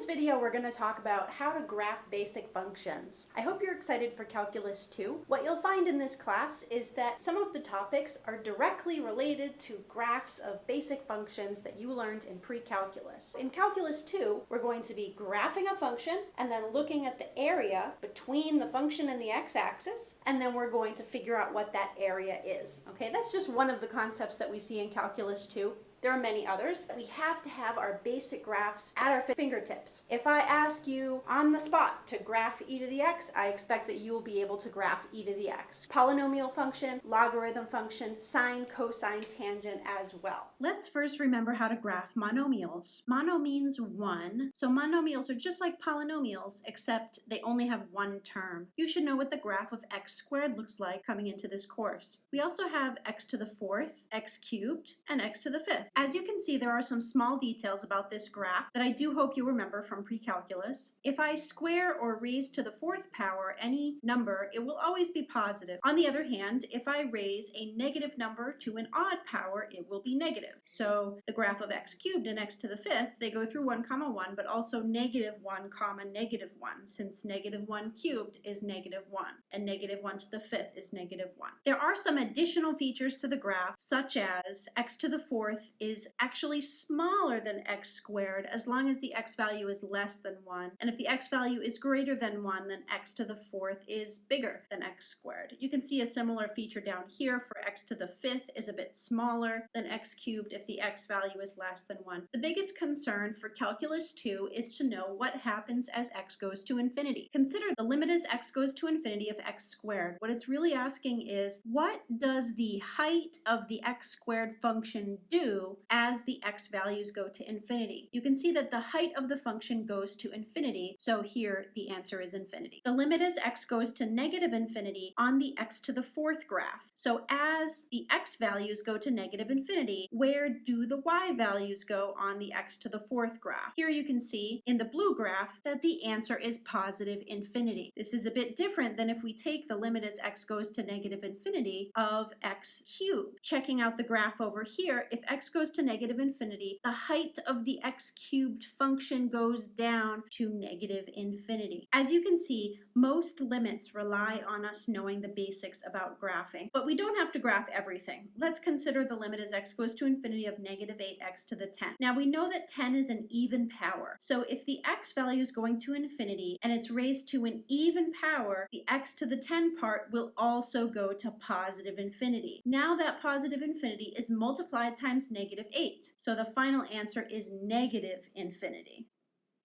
this video, we're going to talk about how to graph basic functions. I hope you're excited for Calculus 2. What you'll find in this class is that some of the topics are directly related to graphs of basic functions that you learned in pre-calculus. In Calculus 2, we're going to be graphing a function and then looking at the area between the function and the x-axis, and then we're going to figure out what that area is. Okay, that's just one of the concepts that we see in Calculus 2. There are many others. We have to have our basic graphs at our fingertips. If I ask you on the spot to graph e to the x, I expect that you will be able to graph e to the x. Polynomial function, logarithm function, sine, cosine, tangent as well. Let's first remember how to graph monomials. Mono means one, so monomials are just like polynomials, except they only have one term. You should know what the graph of x squared looks like coming into this course. We also have x to the fourth, x cubed, and x to the fifth. As you can see, there are some small details about this graph that I do hope you remember from pre-calculus. If I square or raise to the fourth power any number, it will always be positive. On the other hand, if I raise a negative number to an odd power, it will be negative. So the graph of x cubed and x to the fifth, they go through 1 comma 1, but also negative 1 comma negative 1, since negative 1 cubed is negative 1, and negative 1 to the fifth is negative 1. There are some additional features to the graph, such as x to the fourth is actually smaller than x squared as long as the x value is less than 1. And if the x value is greater than 1, then x to the fourth is bigger than x squared. You can see a similar feature down here for x to the fifth is a bit smaller than x cubed if the x value is less than 1. The biggest concern for calculus 2 is to know what happens as x goes to infinity. Consider the limit as x goes to infinity of x squared. What it's really asking is, what does the height of the x squared function do as the x values go to infinity. You can see that the height of the function goes to infinity, so here the answer is infinity. The limit as x goes to negative infinity on the x to the fourth graph. So as the x values go to negative infinity, where do the y values go on the x to the fourth graph? Here you can see in the blue graph that the answer is positive infinity. This is a bit different than if we take the limit as x goes to negative infinity of x cubed. Checking out the graph over here, if x goes goes to negative infinity, the height of the x cubed function goes down to negative infinity. As you can see, most limits rely on us knowing the basics about graphing, but we don't have to graph everything. Let's consider the limit as x goes to infinity of negative 8x to the 10. Now we know that 10 is an even power, so if the x value is going to infinity and it's raised to an even power, the x to the 10 part will also go to positive infinity. Now that positive infinity is multiplied times negative negative 8. So the final answer is negative infinity.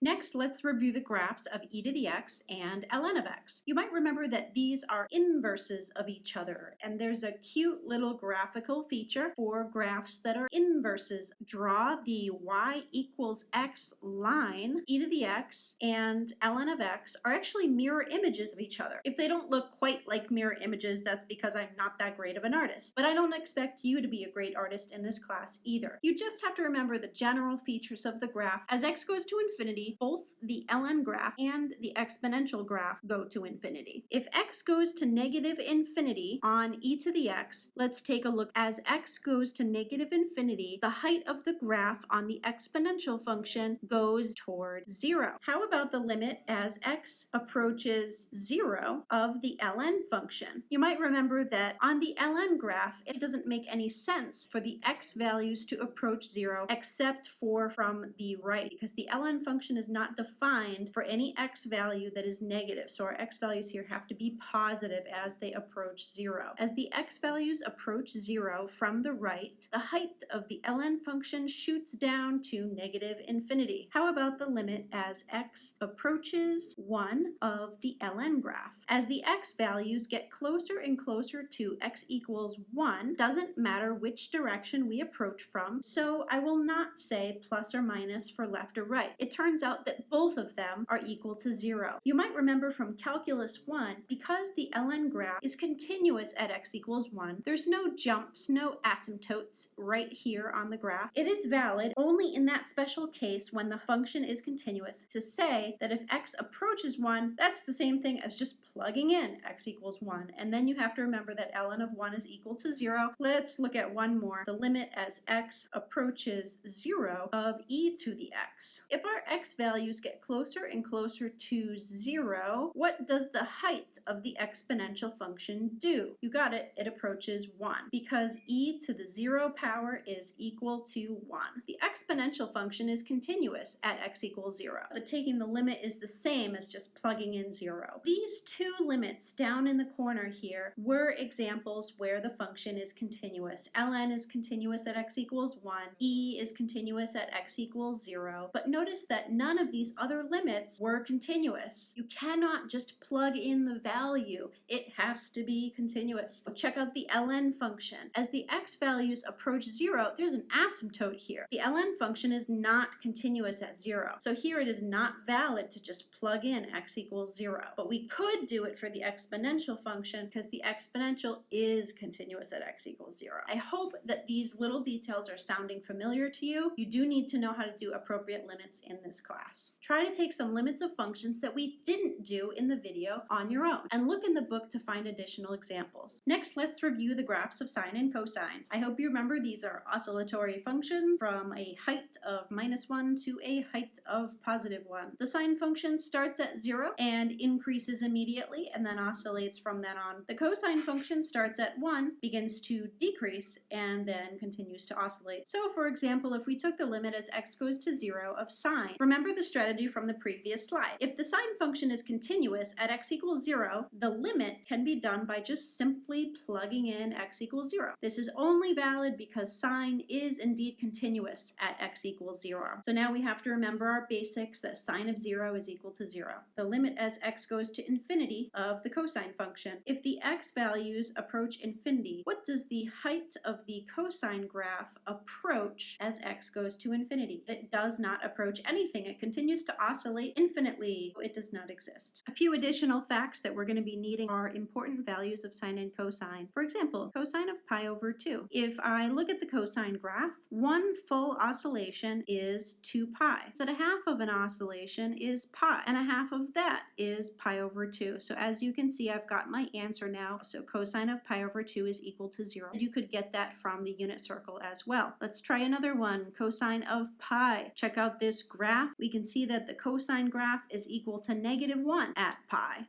Next, let's review the graphs of e to the x and ln of x. You might remember that these are inverses of each other, and there's a cute little graphical feature for graphs that are inverses. Draw the y equals x line, e to the x and ln of x are actually mirror images of each other. If they don't look quite like mirror images, that's because I'm not that great of an artist. But I don't expect you to be a great artist in this class either. You just have to remember the general features of the graph. As x goes to infinity, both the ln graph and the exponential graph go to infinity. If x goes to negative infinity on e to the x, let's take a look. As x goes to negative infinity, the height of the graph on the exponential function goes toward zero. How about the limit as x approaches zero of the ln function? You might remember that on the ln graph, it doesn't make any sense for the x values to approach zero except for from the right because the ln function function is not defined for any x value that is negative. So our x values here have to be positive as they approach zero. As the x values approach zero from the right, the height of the ln function shoots down to negative infinity. How about the limit as x approaches 1 of the ln graph? As the x values get closer and closer to x equals 1, doesn't matter which direction we approach from, so I will not say plus or minus for left or right. It turns out that both of them are equal to zero. You might remember from calculus one, because the ln graph is continuous at x equals one, there's no jumps, no asymptotes right here on the graph. It is valid only in that special case when the function is continuous to say that if x approaches one, that's the same thing as just plugging in x equals one. And then you have to remember that ln of one is equal to zero. Let's look at one more. The limit as x approaches zero of e to the x. If our x values get closer and closer to zero, what does the height of the exponential function do? You got it, it approaches one because e to the zero power is equal to one. The exponential function is continuous at x equals zero, but taking the limit is the same as just plugging in zero. These two limits down in the corner here were examples where the function is continuous. ln is continuous at x equals one, e is continuous at x equals zero, but notice that none of these other limits were continuous. You cannot just plug in the value. It has to be continuous. Check out the ln function. As the x values approach zero, there's an asymptote here. The ln function is not continuous at zero. So here it is not valid to just plug in x equals zero. But we could do it for the exponential function because the exponential is continuous at x equals zero. I hope that these little details are sounding familiar to you. You do need to know how to do appropriate limits in this class. Try to take some limits of functions that we didn't do in the video on your own and look in the book to find additional examples. Next, let's review the graphs of sine and cosine. I hope you remember these are oscillatory functions from a height of minus one to a height of positive one. The sine function starts at zero and increases immediately and then oscillates from then on. The cosine function starts at one, begins to decrease, and then continues to oscillate. So for example, if we took the limit as x goes to zero of sine, remember the strategy from the previous slide. If the sine function is continuous at x equals zero, the limit can be done by just simply plugging in x equals zero. This is only valid because sine is indeed continuous at x equals zero. So now we have to remember our basics that sine of zero is equal to zero. The limit as x goes to infinity of the cosine function. If the x values approach infinity, what does the height of the cosine graph approach as x goes to infinity? It does not approach anything. It continues to oscillate infinitely. It does not exist. A few additional facts that we're going to be needing are important values of sine and cosine. For example, cosine of pi over 2. If I look at the cosine graph, one full oscillation is 2 pi. So a half of an oscillation is pi, and a half of that is pi over 2. So as you can see, I've got my answer now. So cosine of pi over 2 is equal to 0. You could get that from the unit circle as well. Let's try another one, cosine of pi. Check out this graph. We can see that the cosine graph is equal to negative 1 at pi.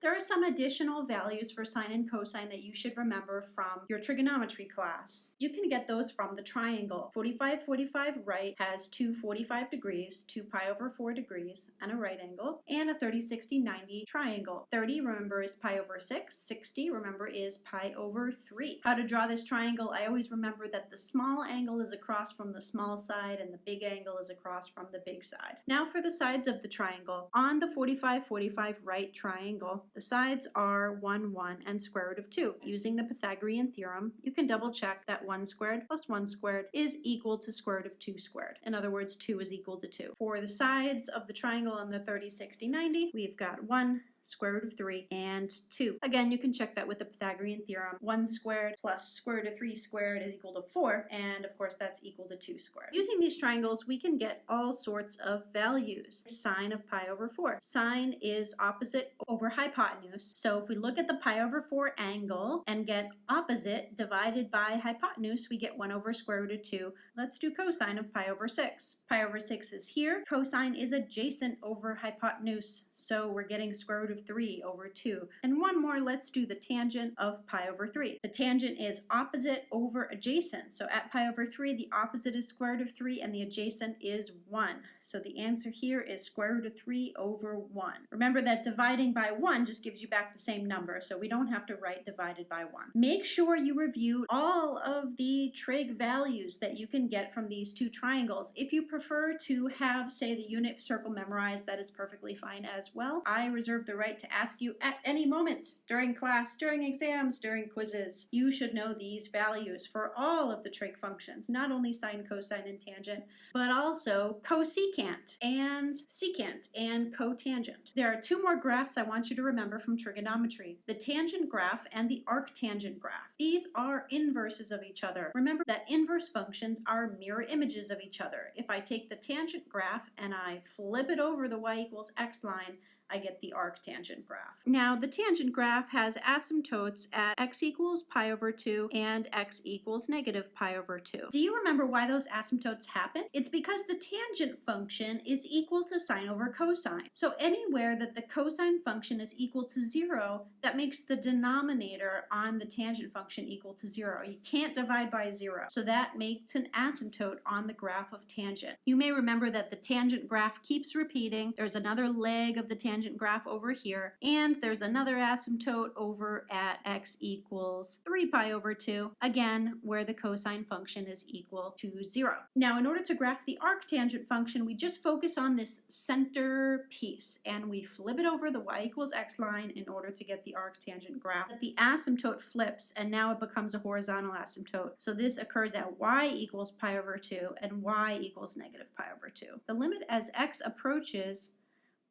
There are some additional values for sine and cosine that you should remember from your trigonometry class. You can get those from the triangle. 45, 45 right has two 45 degrees, 2 pi over 4 degrees, and a right angle, and a 30, 60, 90 triangle. 30, remember, is pi over 6. 60, remember, is pi over 3. How to draw this triangle, I always remember that the small angle is across from the small side and the big angle is across from the big side. Now for the sides of the triangle. On the 45, 45 right triangle, the sides are 1, 1, and square root of 2. Using the Pythagorean theorem, you can double check that 1 squared plus 1 squared is equal to square root of 2 squared. In other words, 2 is equal to 2. For the sides of the triangle on the 30, 60, 90, we've got 1, square root of 3, and 2. Again, you can check that with the Pythagorean theorem. 1 squared plus square root of 3 squared is equal to 4, and of course that's equal to 2 squared. Using these triangles, we can get all sorts of values. Sine of pi over 4. Sine is opposite over hypotenuse, so if we look at the pi over 4 angle and get opposite divided by hypotenuse, we get 1 over square root of 2. Let's do cosine of pi over 6. Pi over 6 is here. Cosine is adjacent over hypotenuse, so we're getting square root of 3 over 2. And one more, let's do the tangent of pi over 3. The tangent is opposite over adjacent. So at pi over 3, the opposite is square root of 3 and the adjacent is 1. So the answer here is square root of 3 over 1. Remember that dividing by 1 just gives you back the same number, so we don't have to write divided by 1. Make sure you review all of the trig values that you can get from these two triangles. If you prefer to have, say, the unit circle memorized, that is perfectly fine as well. I reserve the right to ask you at any moment during class, during exams, during quizzes. You should know these values for all of the trig functions, not only sine, cosine, and tangent, but also cosecant and secant and cotangent. There are two more graphs I want you to remember from trigonometry, the tangent graph and the arctangent graph. These are inverses of each other. Remember that inverse functions are mirror images of each other. If I take the tangent graph and I flip it over the y equals x line, I get the arctangent arctangent graph. Now, the tangent graph has asymptotes at x equals pi over 2 and x equals negative pi over 2. Do you remember why those asymptotes happen? It's because the tangent function is equal to sine over cosine. So anywhere that the cosine function is equal to 0, that makes the denominator on the tangent function equal to 0. You can't divide by 0. So that makes an asymptote on the graph of tangent. You may remember that the tangent graph keeps repeating. There's another leg of the tangent graph over here, and there's another asymptote over at x equals 3 pi over 2, again, where the cosine function is equal to 0. Now, in order to graph the arctangent function, we just focus on this center piece, and we flip it over the y equals x line in order to get the arctangent graph. The asymptote flips, and now it becomes a horizontal asymptote. So this occurs at y equals pi over 2 and y equals negative pi over 2. The limit as x approaches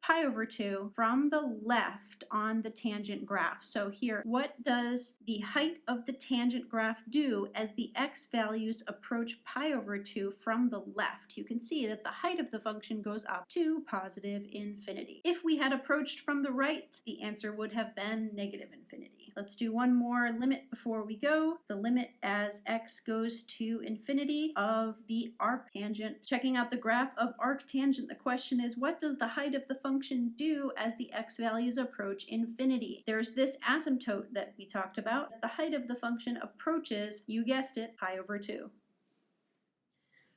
pi over 2 from the left on the tangent graph. So here, what does the height of the tangent graph do as the x values approach pi over 2 from the left? You can see that the height of the function goes up to positive infinity. If we had approached from the right, the answer would have been negative infinity. Let's do one more limit before we go. The limit as x goes to infinity of the arctangent. Checking out the graph of arctangent, the question is what does the height of the function do as the x values approach infinity? There's this asymptote that we talked about. The height of the function approaches, you guessed it, pi over 2.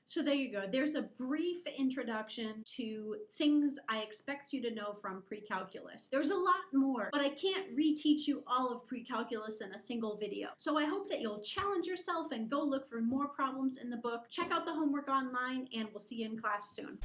So there you go. There's a brief introduction to things I expect you to know from pre-calculus. There's a lot more, but I can't reteach you all of pre-calculus in a single video. So I hope that you'll challenge yourself and go look for more problems in the book. Check out the homework online and we'll see you in class soon.